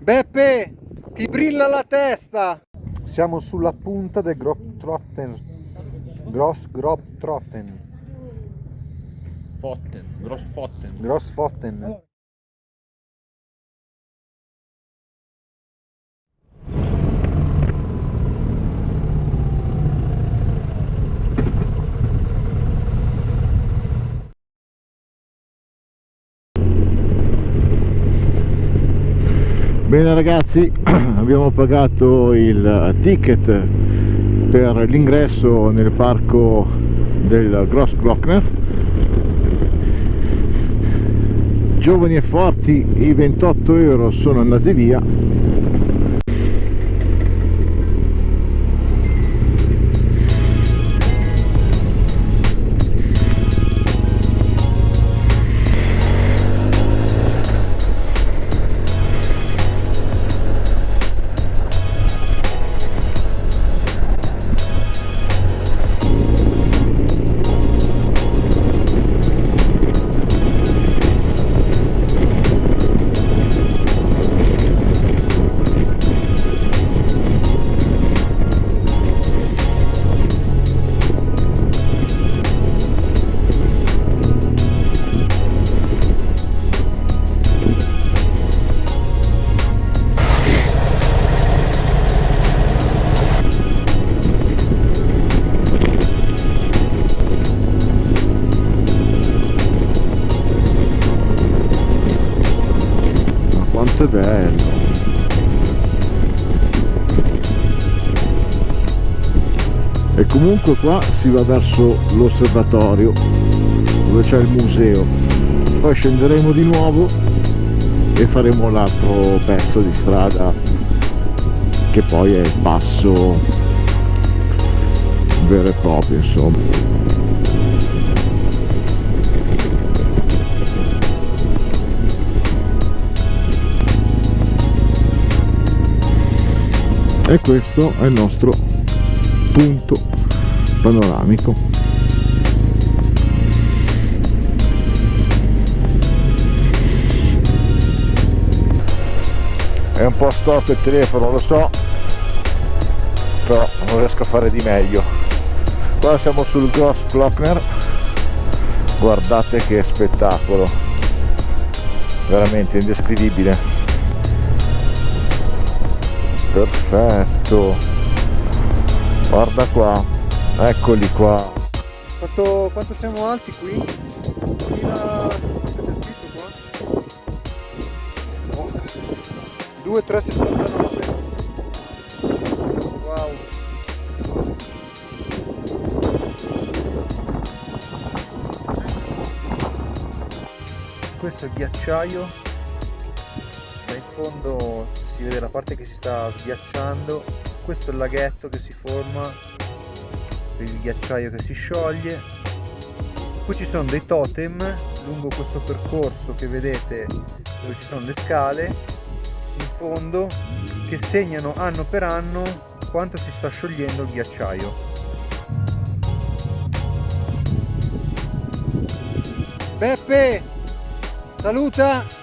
Beppe, ti brilla la testa! Siamo sulla punta del Grobtrotten. Gross Grobtrotten. Fotten, Grossfotten. Grossfotten. Bene ragazzi, abbiamo pagato il ticket per l'ingresso nel parco del Grossglockner. Giovani e forti, i 28 euro sono andati via bello. E comunque qua si va verso l'osservatorio dove c'è il museo. Poi scenderemo di nuovo e faremo l'altro pezzo di strada che poi è il passo vero e proprio insomma e questo è il nostro punto panoramico. È un po' storto il telefono lo so però non riesco a fare di meglio. Qua siamo sul Gross Glockner guardate che spettacolo. Veramente indescrivibile perfetto guarda qua eccoli qua quanto, quanto siamo alti qui? 2000 c'è scritto qua? Oh. 2369 wow questo è ghiacciaio da in fondo si vede la parte che si sta sghiacciando questo è il laghetto che si forma il ghiacciaio che si scioglie. Qui ci sono dei totem lungo questo percorso che vedete dove ci sono le scale in fondo che segnano anno per anno quanto si sta sciogliendo il ghiacciaio. Beppe saluta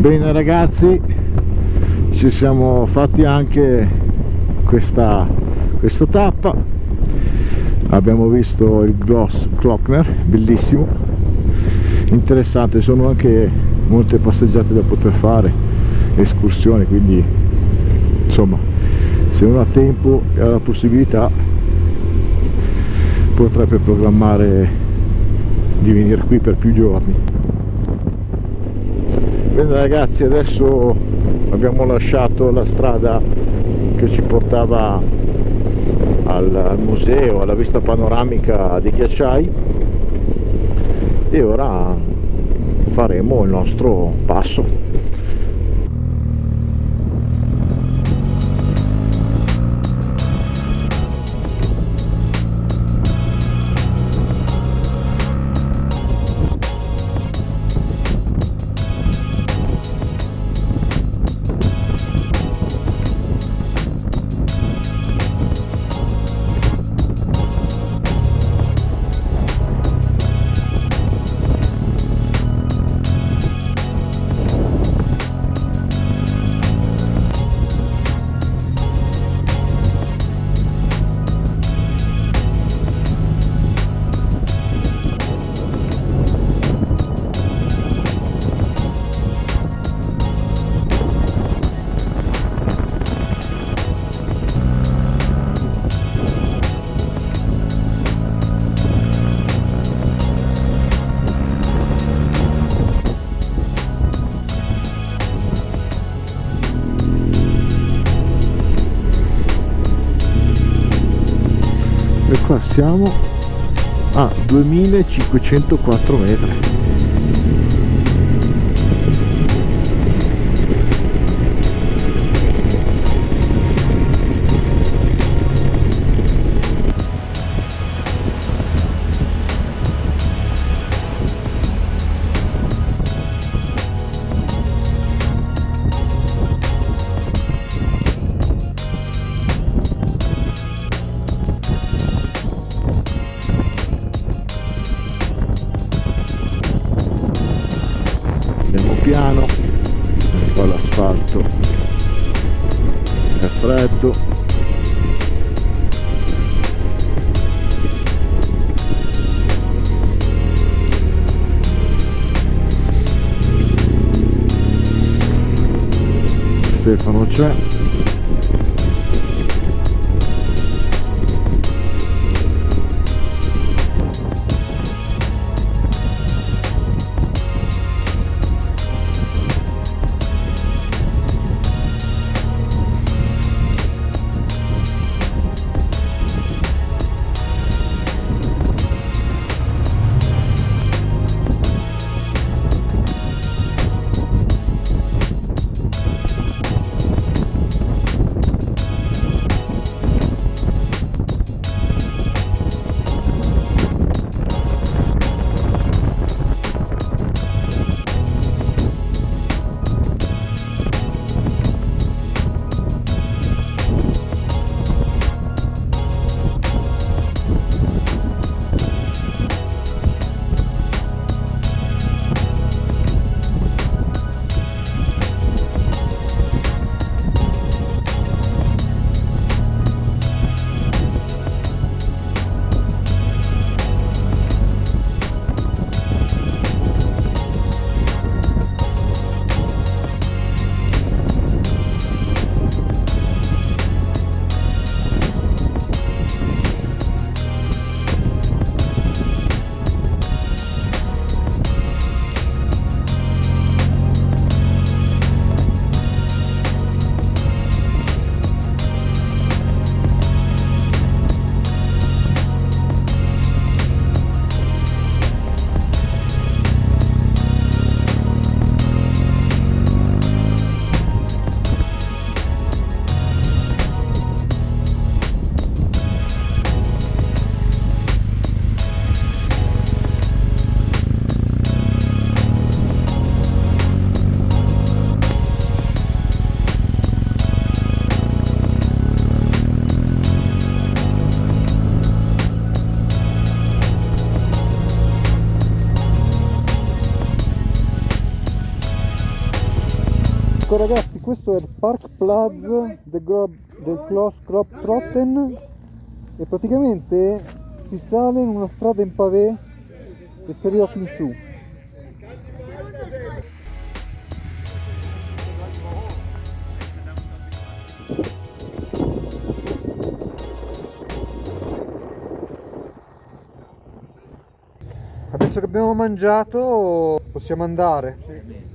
bene ragazzi ci siamo fatti anche questa, questa tappa. Abbiamo visto il Gloss Klockner bellissimo. Interessante sono anche molte passeggiate da poter fare escursioni quindi insomma se uno ha tempo e ha la possibilità potrebbe programmare di venire qui per più giorni bene ragazzi adesso abbiamo lasciato la strada che ci portava al, museo alla vista panoramica dei ghiacciai. E ora faremo il nostro passo siamo a 2504 metri Stefano c'è Ecco ragazzi, questo è il Park Plaza del, del Kloss Krop Trotten e praticamente si sale in una strada in pavé e si arriva fin su. Adesso che abbiamo mangiato possiamo andare